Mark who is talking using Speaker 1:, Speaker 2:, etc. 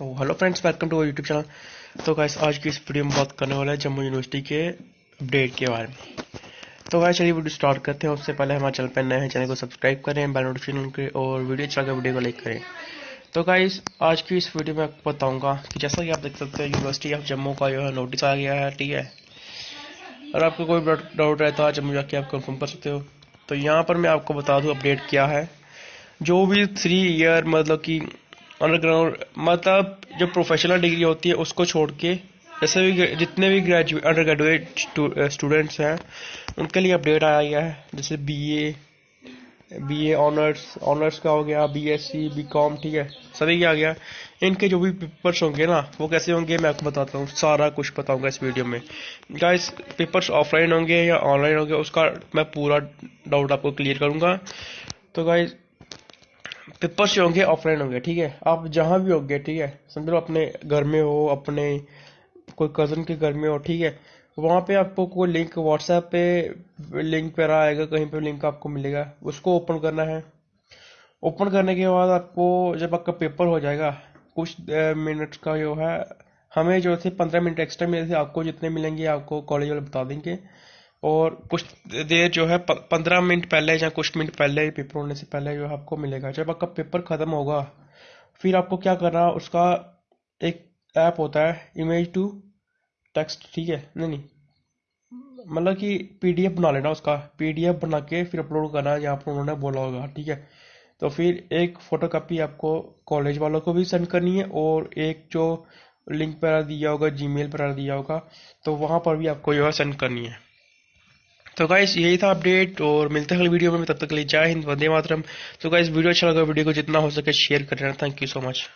Speaker 1: तो hello friends welcome to YouTube channel तो guys आज की इस वीडियो में बात करने वाला है जम्मू यूनिवर्सिटी के अपडेट के बारे में। तो गाइस चलिए वीडियो स्टार्ट करते हैं। उससे पहले हमारे चैनल पर नए हैं, चैनल को सब्सक्राइब करें बेल नोटिफिकेशन के और वीडियो अच्छा लगे वीडियो को लाइक करें। तो गाइस आज की इस वीडियो में आपको बताऊँगा कि जैसा कि आप देख सकते हैं यूनिवर्सिटी ऑफ़ जम्मू का जो है नोटिस आ गया है, ठीक है? और आपको कोई डाउट रहता है, जम्मू जाके आप कन्फर्म कर सकते हो। तो यहाँ पर मैं आपको बता दूँ अपडेट क्या है। जो भी थ्री ईयर मतलब कि अंडरग्राउंड मतलब जो प्रोफेशनल डिग्री होती है, उसको छोड़ के जैसे भी जितने भी ग्रेजुएट अंडर ग्रेजुएट स्टूडेंट्स हैं, उनके लिए अपडेट आया गया है। जैसे B A B A honours honours का हो गया B S C B com ठीक है, सभी क्या आ गया। इनके जो भी पेपर्स होंगे ना, वो कैसे होंगे, मैं आपको बताता हूँ, सारा कुछ बताऊँगा इस वीडियो में। गाइस पेपर्स ऑफलाइन होंगे या ऑनलाइन होंगे, उसका मैं पूरा डाउट आपको क्लियर करूँगा। तो गाइस पेपर्स से होंगे ऑफलाइन होंगे, ठीक है? आप जहाँ भी होंगे, ठीक है? समझ लो, अपने घर में हो, अपने कोई कज़न के घर में हो, ठीक है? वहाँ पे आपको कोई लिंक व्हाट्सएप पे लिंक पे आएगा, कहीं पे लिंक आपको मिलेगा, उसको ओपन करना है। ओपन करने के बाद आपको, जब आपका पेपर हो जाएगा, कुछ मिनट का जो है, हमें जो थे, पंद्रह मिनट एक्स्ट्रा मिले थे, आपको जितने मिलेंगे, आपको कॉलेज वाले बता देंगे। और कुछ देर जो है पंद्रह मिनट पहले या कुछ मिनट पहले पेपर होने से पहले जो है आपको मिलेगा। जब आपका पेपर ख़त्म होगा, फिर आपको क्या करना, उसका एक ऐप होता है इमेज टू टेक्स्ट ठीक है? नहीं नहीं। मतलब कि पीडीएफ बना लेना उसका। पीडीएफ बना के फिर अपलोड करना, जहाँ पर उन्होंने बोला होगा, ठीक है? तो फिर एक फ़ोटो कापी आपको कॉलेज वालों को भी सेंड करनी है और एक जो लिंक पर दिया होगा जीमेल पर दिया होगा तो वहाँ पर भी आपको जो है सेंड करनी है। तो गाइस यही था अपडेट और मिलते हैं अगली वीडियो में। तब तक के लिए जय हिंद, वंदे मातरम। तो गाइस वीडियो अच्छा लगा वीडियो को जितना हो सके शेयर कर करना थैंक यू सो मच